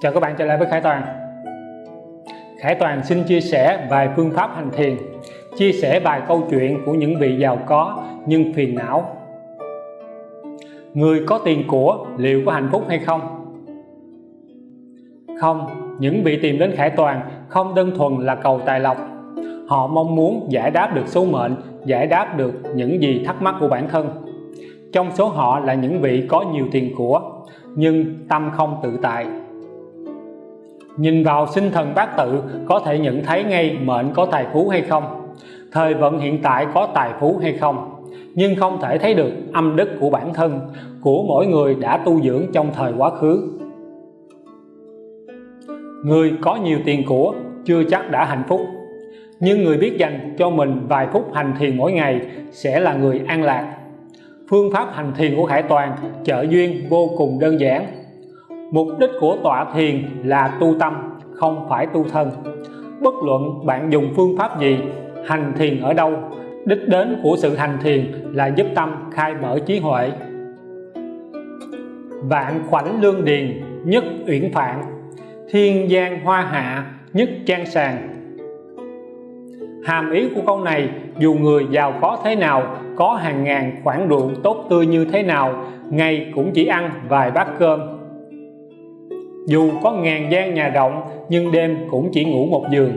Chào các bạn trở lại với Khải Toàn. Khải Toàn xin chia sẻ vài phương pháp hành thiền chia sẻ vài câu chuyện của những vị giàu có nhưng phiền não. Người có tiền của liệu có hạnh phúc hay không? Không, những vị tìm đến Khải Toàn không đơn thuần là cầu tài lộc. Họ mong muốn giải đáp được số mệnh, giải đáp được những gì thắc mắc của bản thân. Trong số họ là những vị có nhiều tiền của nhưng tâm không tự tại. Nhìn vào sinh thần bát tự, có thể nhận thấy ngay mệnh có tài phú hay không, Thời vận hiện tại có tài phú hay không. Nhưng không thể thấy được âm đức của bản thân, Của mỗi người đã tu dưỡng trong thời quá khứ. Người có nhiều tiền của, chưa chắc đã hạnh phúc. Nhưng người biết dành cho mình vài phút hành thiền mỗi ngày sẽ là người an lạc. Phương pháp hành thiền của Khải Toàn trợ duyên vô cùng đơn giản. Mục đích của tọa thiền là tu tâm, không phải tu thân. Bất luận bạn dùng phương pháp gì, hành thiền ở đâu Đích đến của sự hành thiền là giúp tâm khai mở trí huệ. Vạn khoảnh lương điền, nhất uyển phạn. Thiên giang hoa hạ, nhất trang sàng. Hàm ý của câu này dù người giàu có thế nào có hàng ngàn khoản ruộng tốt tươi như thế nào ngày cũng chỉ ăn vài bát cơm dù có ngàn gian nhà rộng, nhưng đêm cũng chỉ ngủ một giường.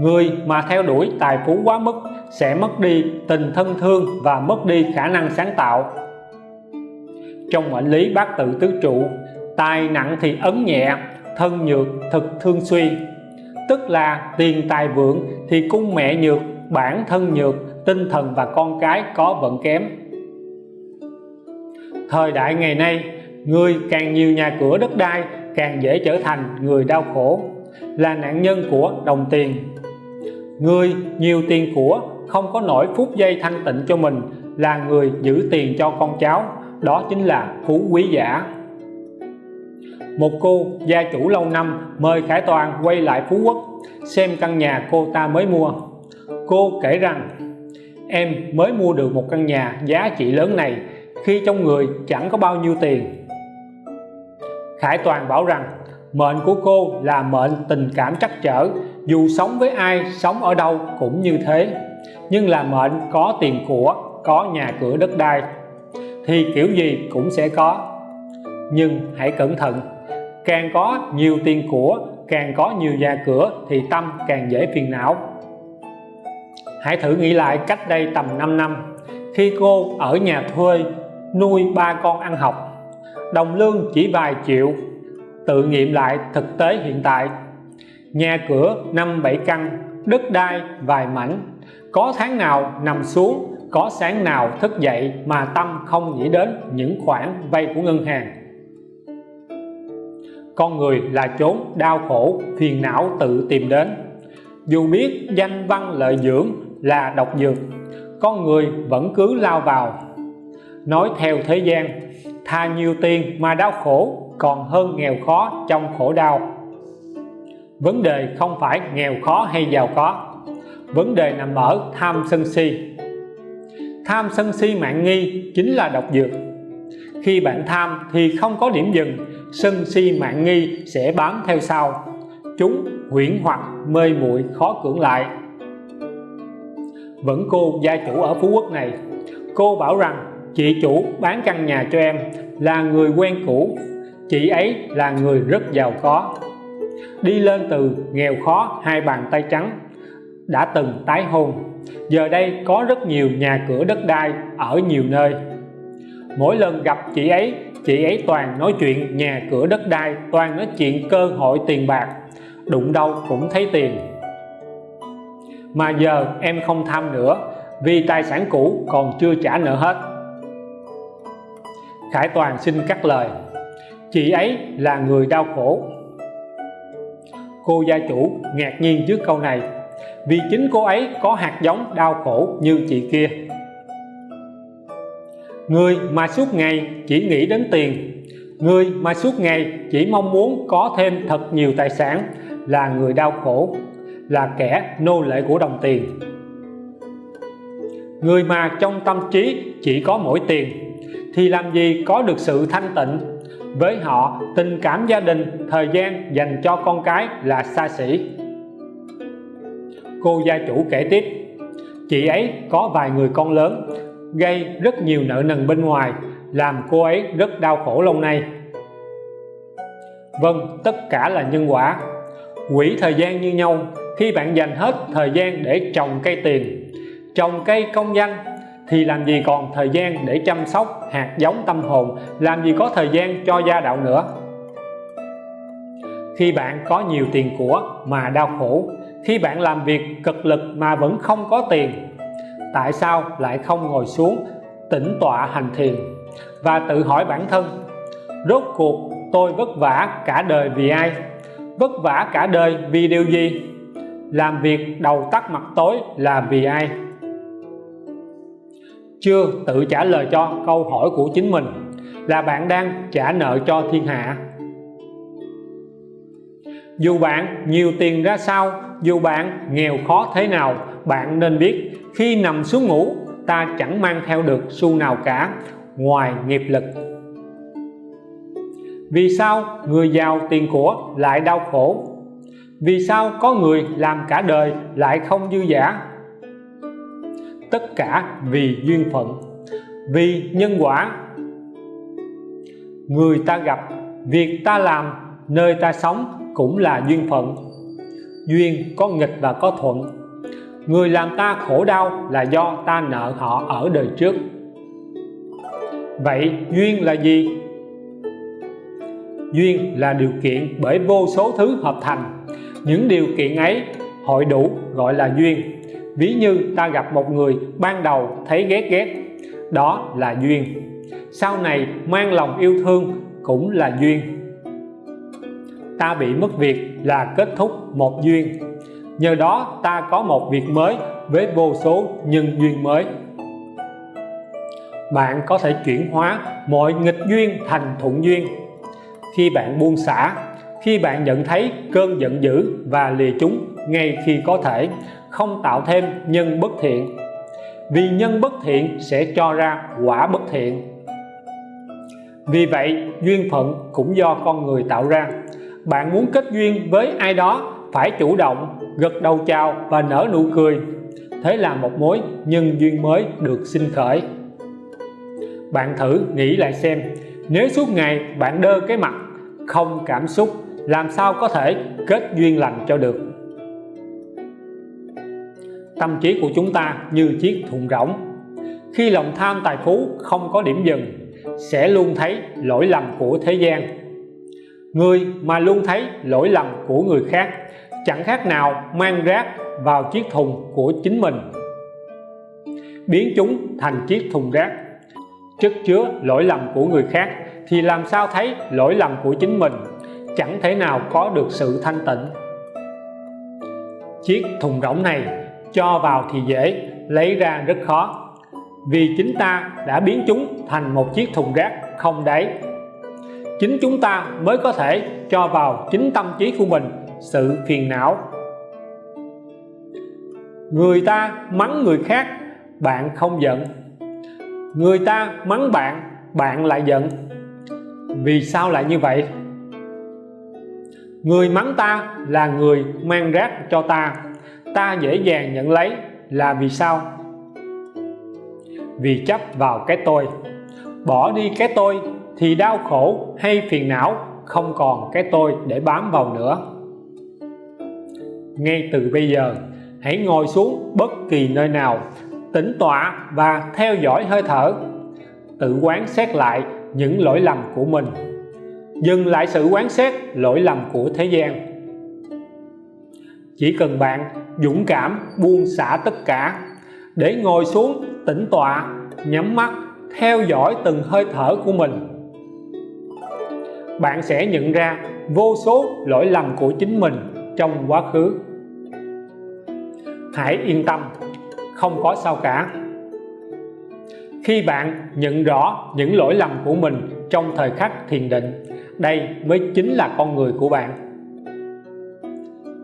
Người mà theo đuổi tài phú quá mức sẽ mất đi tình thân thương và mất đi khả năng sáng tạo. Trong mệnh lý bát tự tứ trụ tài nặng thì ấn nhẹ, thân nhược thực thương suy. Tức là tiền tài vượng thì cung mẹ nhược, bản thân nhược, tinh thần và con cái có vận kém. Thời đại ngày nay người càng nhiều nhà cửa đất đai, càng dễ trở thành người đau khổ, là nạn nhân của đồng tiền. Người nhiều tiền của, không có nổi phút giây thanh tịnh cho mình, là người giữ tiền cho con cháu, đó chính là phú quý giả. Một cô gia chủ lâu năm mời Khải Toàn quay lại Phú Quốc, xem căn nhà cô ta mới mua. Cô kể rằng, em mới mua được một căn nhà giá trị lớn này, khi trong người chẳng có bao nhiêu tiền. Khải Toàn bảo rằng, mệnh của cô là mệnh tình cảm trắc trở, dù sống với ai, sống ở đâu cũng như thế, nhưng là mệnh có tiền của, có nhà cửa đất đai, thì kiểu gì cũng sẽ có. Nhưng hãy cẩn thận, càng có nhiều tiền của, càng có nhiều nhà cửa thì tâm càng dễ phiền não. Hãy thử nghĩ lại cách đây tầm 5 năm, khi cô ở nhà thuê nuôi ba con ăn học đồng lương chỉ vài triệu, tự nghiệm lại thực tế hiện tại. Nhà cửa năm bảy căn, đất đai vài mảnh. Có tháng nào nằm xuống, có sáng nào thức dậy mà tâm không nghĩ đến những khoản vay của ngân hàng. Con người là chốn đau khổ, phiền não tự tìm đến. Dù biết danh văn lợi dưỡng là độc dược, con người vẫn cứ lao vào. Nói theo thế gian thà nhiều tiền mà đau khổ, còn hơn nghèo khó trong khổ đau. Vấn đề không phải nghèo khó hay giàu có. Vấn đề nằm ở tham sân si. Tham sân si mạng nghi chính là độc dược. Khi bạn tham thì không có điểm dừng, sân si mạng nghi sẽ bám theo sau. Chúng huyễn hoặc mê muội khó cưỡng lại. Vẫn cô gia chủ ở Phú Quốc này, cô bảo rằng chị chủ bán căn nhà cho em, là người quen cũ. Chị ấy là người rất giàu có. Đi lên từ nghèo khó, hai bàn tay trắng, đã từng tái hôn. Giờ đây có rất nhiều nhà cửa đất đai ở nhiều nơi. Mỗi lần gặp chị ấy chị ấy toàn nói chuyện nhà cửa đất đai, toàn nói chuyện cơ hội tiền bạc, đụng đâu cũng thấy tiền. Mà giờ em không tham nữa, vì tài sản cũ còn chưa trả nợ hết. Khải Toàn xin cắt lời. Chị ấy là người đau khổ. Cô gia chủ ngạc nhiên trước câu này, vì chính cô ấy có hạt giống đau khổ như chị kia. Người mà suốt ngày chỉ nghĩ đến tiền, người mà suốt ngày chỉ mong muốn có thêm thật nhiều tài sản là người đau khổ, là kẻ nô lệ của đồng tiền. Người mà trong tâm trí chỉ có mỗi tiền thì làm gì có được sự thanh tịnh? Với họ, tình cảm gia đình, thời gian dành cho con cái là xa xỉ. Cô gia chủ kể tiếp, chị ấy có vài người con lớn, gây rất nhiều nợ nần bên ngoài, làm cô ấy rất đau khổ lâu nay. Vâng tất cả là nhân quả. Quỹ thời gian như nhau, khi bạn dành hết thời gian để trồng cây tiền, trồng cây công danh thì làm gì còn thời gian để chăm sóc, hạt giống tâm hồn? Làm gì có thời gian cho gia đạo nữa? Khi bạn có nhiều tiền của mà đau khổ, khi bạn làm việc cực lực mà vẫn không có tiền, tại sao lại không ngồi xuống tĩnh tọa hành thiền và tự hỏi bản thân, rốt cuộc tôi vất vả cả đời vì ai? Vất vả cả đời vì điều gì? Làm việc đầu tắt mặt tối là vì ai? Chưa tự trả lời cho câu hỏi của chính mình là bạn đang trả nợ cho thiên hạ? Dù bạn nhiều tiền ra sao, dù bạn nghèo khó thế nào, bạn nên biết khi nằm xuống ngủ, ta chẳng mang theo được xu nào cả ngoài nghiệp lực. Vì sao người giàu tiền của lại đau khổ? Vì sao có người làm cả đời lại không dư giả tất cả vì duyên phận, vì nhân quả. Người ta gặp, việc ta làm, nơi ta sống cũng là duyên phận. Duyên có nghịch và có thuận. Người làm ta khổ đau là do ta nợ họ ở đời trước. Vậy duyên là gì? Duyên là điều kiện bởi vô số thứ hợp thành. Những điều kiện ấy, hội đủ gọi là duyên ví như ta gặp một người ban đầu thấy ghét ghét, đó là duyên. Sau này mang lòng yêu thương cũng là duyên. Ta bị mất việc là kết thúc một duyên. Nhờ đó ta có một việc mới với vô số nhân duyên mới. Bạn có thể chuyển hóa mọi nghịch duyên thành thuận duyên. Khi bạn buông xả, khi bạn nhận thấy cơn giận dữ và lìa chúng ngay khi có thể không tạo thêm nhân bất thiện. Vì nhân bất thiện sẽ cho ra quả bất thiện. Vì vậy, duyên phận cũng do con người tạo ra. Bạn muốn kết duyên với ai đó, phải chủ động, gật đầu chào và nở nụ cười. Thế là một mối nhân duyên mới được sinh khởi. Bạn thử nghĩ lại xem, nếu suốt ngày bạn đơ cái mặt, không cảm xúc, làm sao có thể kết duyên lành cho được? Tâm trí của chúng ta như chiếc thùng rỗng. Khi lòng tham tài phú không có điểm dừng, sẽ luôn thấy lỗi lầm của thế gian. Người mà luôn thấy lỗi lầm của người khác, chẳng khác nào mang rác vào chiếc thùng của chính mình. Biến chúng thành chiếc thùng rác, chất chứa lỗi lầm của người khác thì làm sao thấy lỗi lầm của chính mình? Chẳng thể nào có được sự thanh tịnh. Chiếc thùng rỗng này cho vào thì dễ, lấy ra rất khó. Vì chính ta đã biến chúng thành một chiếc thùng rác không đáy. Chính chúng ta mới có thể cho vào chính tâm trí của mình, sự phiền não. Người ta mắng người khác, bạn không giận. Người ta mắng bạn bạn lại giận. Vì sao lại như vậy? Người mắng ta là người mang rác cho ta ta dễ dàng nhận lấy, là vì sao? Vì chấp vào cái tôi. Bỏ đi cái tôi thì đau khổ hay phiền não không còn cái tôi để bám vào nữa. Ngay từ bây giờ, hãy ngồi xuống bất kỳ nơi nào, tĩnh tọa và theo dõi hơi thở. Tự quán xét lại những lỗi lầm của mình. Dừng lại sự quán xét lỗi lầm của thế gian. Chỉ cần bạn dũng cảm, buông xả tất cả. Để ngồi xuống, tĩnh tọa, nhắm mắt, theo dõi từng hơi thở của mình. Bạn sẽ nhận ra vô số lỗi lầm của chính mình trong quá khứ. Hãy yên tâm, không có sao cả. Khi bạn nhận rõ những lỗi lầm của mình trong thời khắc thiền định, đây mới chính là con người của bạn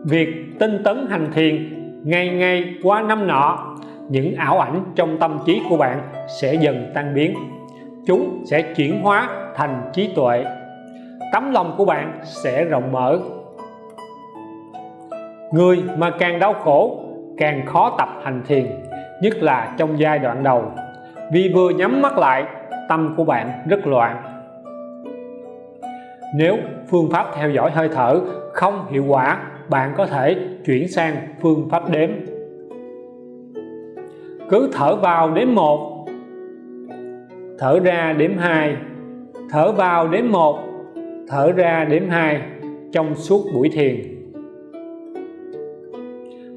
việc tinh tấn hành thiền ngày ngày qua năm nọ, những ảo ảnh trong tâm trí của bạn sẽ dần tan biến. Chúng sẽ chuyển hóa thành trí tuệ. Tấm lòng của bạn sẽ rộng mở. Người mà càng đau khổ, càng khó tập hành thiền, nhất là trong giai đoạn đầu. Vì vừa nhắm mắt lại, tâm của bạn rất loạn. Nếu phương pháp theo dõi hơi thở không hiệu quả bạn có thể chuyển sang phương pháp đếm. Cứ thở vào đếm 1 thở ra đếm 2 thở vào đếm 1 thở ra đếm 2 trong suốt buổi thiền.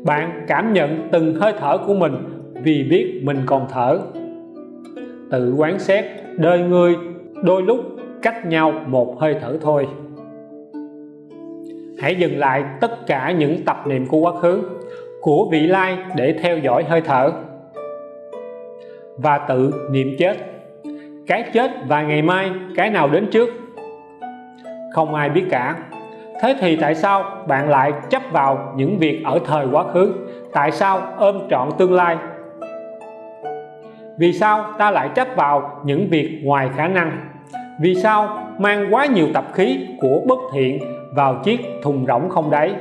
Bạn cảm nhận từng hơi thở của mình vì biết mình còn thở. Tự quán xét, đời người đôi lúc cách nhau một hơi thở thôi hãy dừng lại tất cả những tập niệm của quá khứ, của vị lai để theo dõi hơi thở. Và tự niệm chết. Cái chết và ngày mai, cái nào đến trước? Không ai biết cả. Thế thì tại sao bạn lại chấp vào những việc ở thời quá khứ? Tại sao ôm trọn tương lai? Vì sao ta lại chấp vào những việc ngoài khả năng? Vì sao mang quá nhiều tập khí của bất thiện vào chiếc thùng rỗng không đáy.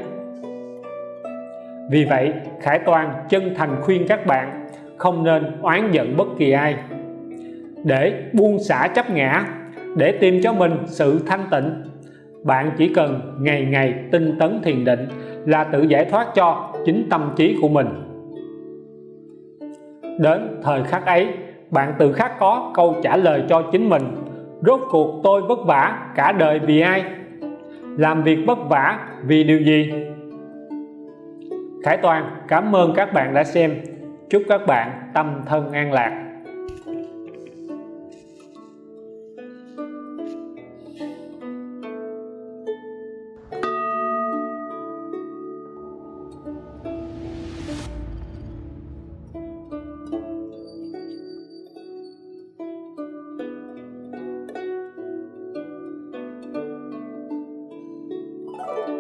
Vì vậy, Khải Toàn chân thành khuyên các bạn không nên oán giận bất kỳ ai. Để buông xả chấp ngã, để tìm cho mình sự thanh tịnh, bạn chỉ cần ngày ngày tinh tấn thiền định là tự giải thoát cho chính tâm trí của mình. Đến thời khắc ấy, bạn tự khắc có câu trả lời cho chính mình. Rốt cuộc tôi vất vả cả đời vì ai? Làm việc vất vả vì điều gì? Khải Toàn, cảm ơn các bạn đã xem. Chúc các bạn tâm thân an lạc.